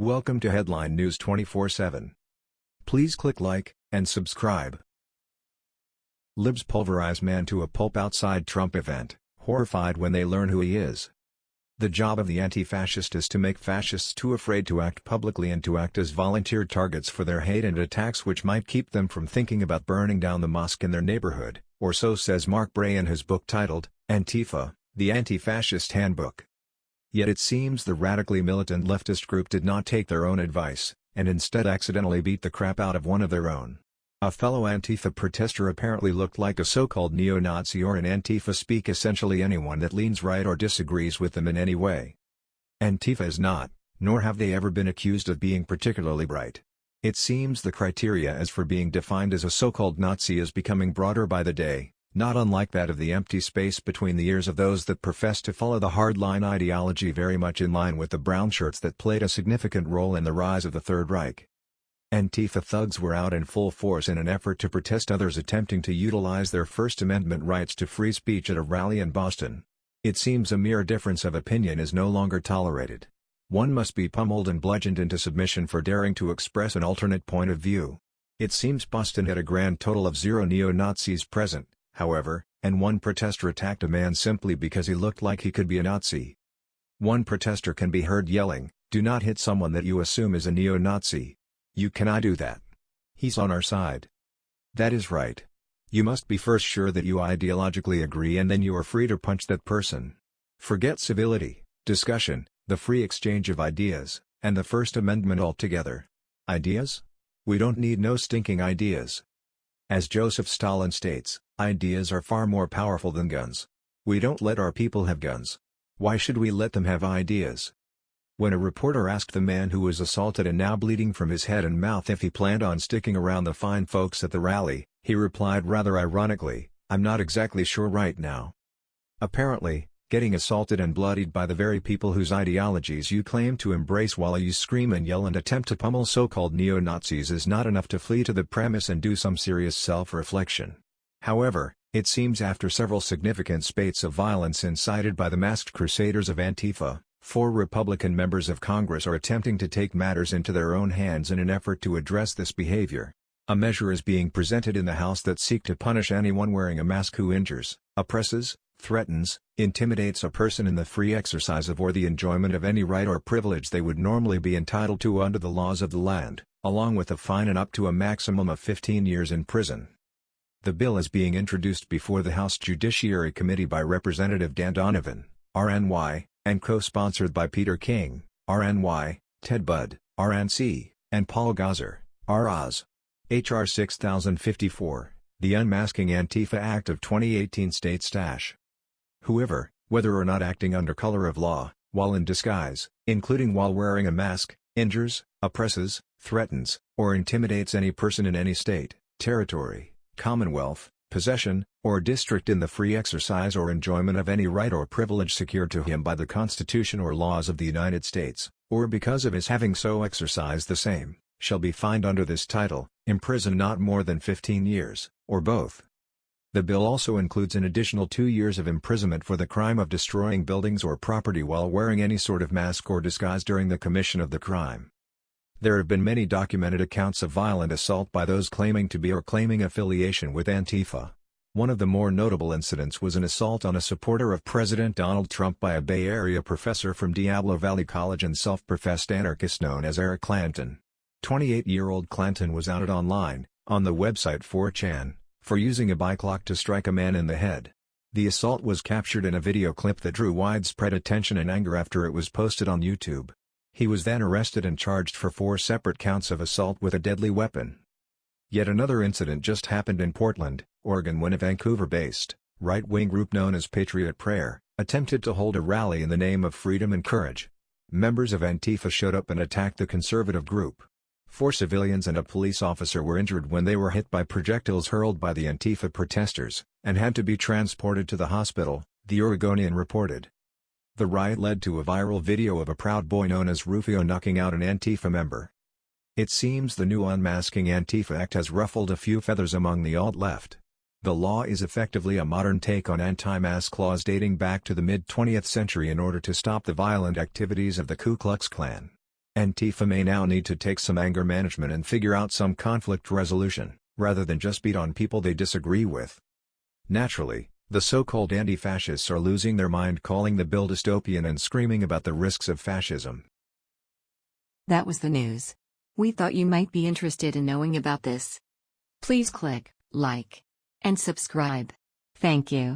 Welcome to Headline News 24/7. Please click like and subscribe. Libs pulverize man to a pulp outside Trump event, horrified when they learn who he is. The job of the anti-fascist is to make fascists too afraid to act publicly and to act as volunteer targets for their hate and attacks which might keep them from thinking about burning down the mosque in their neighborhood, or so says Mark Bray in his book titled, Antifa, the Anti-Fascist Handbook. Yet it seems the radically militant leftist group did not take their own advice, and instead accidentally beat the crap out of one of their own. A fellow Antifa protester apparently looked like a so-called neo-Nazi or in Antifa speak essentially anyone that leans right or disagrees with them in any way. Antifa is not, nor have they ever been accused of being particularly bright. It seems the criteria as for being defined as a so-called Nazi is becoming broader by the day, not unlike that of the empty space between the ears of those that profess to follow the hardline ideology very much in line with the brown shirts that played a significant role in the rise of the Third Reich. Antifa thugs were out in full force in an effort to protest others attempting to utilize their First Amendment rights to free speech at a rally in Boston. It seems a mere difference of opinion is no longer tolerated. One must be pummeled and bludgeoned into submission for daring to express an alternate point of view. It seems Boston had a grand total of zero neo-Nazis present, however, and one protester attacked a man simply because he looked like he could be a Nazi. One protester can be heard yelling, do not hit someone that you assume is a neo-Nazi. You cannot do that. He's on our side. That is right. You must be first sure that you ideologically agree and then you are free to punch that person. Forget civility, discussion, the free exchange of ideas, and the First Amendment altogether. Ideas? We don't need no stinking ideas. As Joseph Stalin states, ideas are far more powerful than guns. We don't let our people have guns. Why should we let them have ideas? When a reporter asked the man who was assaulted and now bleeding from his head and mouth if he planned on sticking around the fine folks at the rally, he replied rather ironically, I'm not exactly sure right now. Apparently, getting assaulted and bloodied by the very people whose ideologies you claim to embrace while you scream and yell and attempt to pummel so-called neo-Nazis is not enough to flee to the premise and do some serious self-reflection. However, it seems after several significant spates of violence incited by the masked crusaders of Antifa, Four Republican members of Congress are attempting to take matters into their own hands in an effort to address this behavior. A measure is being presented in the House that seek to punish anyone wearing a mask who injures, oppresses, threatens, intimidates a person in the free exercise of or the enjoyment of any right or privilege they would normally be entitled to under the laws of the land, along with a fine and up to a maximum of 15 years in prison. The bill is being introduced before the House Judiciary Committee by Representative Dan Donovan, RNY, and co-sponsored by Peter King, RNY, Ted Budd, RNC, and Paul Gosar, ROZ. H.R. 6054, the Unmasking Antifa Act of 2018 states stash. Whoever, whether or not acting under color of law, while in disguise, including while wearing a mask, injures, oppresses, threatens, or intimidates any person in any state, territory, commonwealth, possession, or district in the free exercise or enjoyment of any right or privilege secured to him by the Constitution or laws of the United States, or because of his having so exercised the same, shall be fined under this title, imprisoned not more than 15 years, or both. The bill also includes an additional two years of imprisonment for the crime of destroying buildings or property while wearing any sort of mask or disguise during the commission of the crime. There have been many documented accounts of violent assault by those claiming to be or claiming affiliation with Antifa. One of the more notable incidents was an assault on a supporter of President Donald Trump by a Bay Area professor from Diablo Valley College and self-professed anarchist known as Eric Clanton. 28-year-old Clanton was outed online, on the website 4chan, for using a bike lock to strike a man in the head. The assault was captured in a video clip that drew widespread attention and anger after it was posted on YouTube. He was then arrested and charged for four separate counts of assault with a deadly weapon. Yet another incident just happened in Portland, Oregon when a Vancouver-based, right-wing group known as Patriot Prayer, attempted to hold a rally in the name of freedom and courage. Members of Antifa showed up and attacked the conservative group. Four civilians and a police officer were injured when they were hit by projectiles hurled by the Antifa protesters, and had to be transported to the hospital, the Oregonian reported. The riot led to a viral video of a Proud Boy known as Rufio knocking out an Antifa member. It seems the new Unmasking Antifa Act has ruffled a few feathers among the alt-left. The law is effectively a modern take on anti-mask laws dating back to the mid-20th century in order to stop the violent activities of the Ku Klux Klan. Antifa may now need to take some anger management and figure out some conflict resolution, rather than just beat on people they disagree with. Naturally, the so-called anti-fascists are losing their mind calling the bill dystopian and screaming about the risks of fascism. That was the news. We thought you might be interested in knowing about this. Please click like and subscribe. Thank you.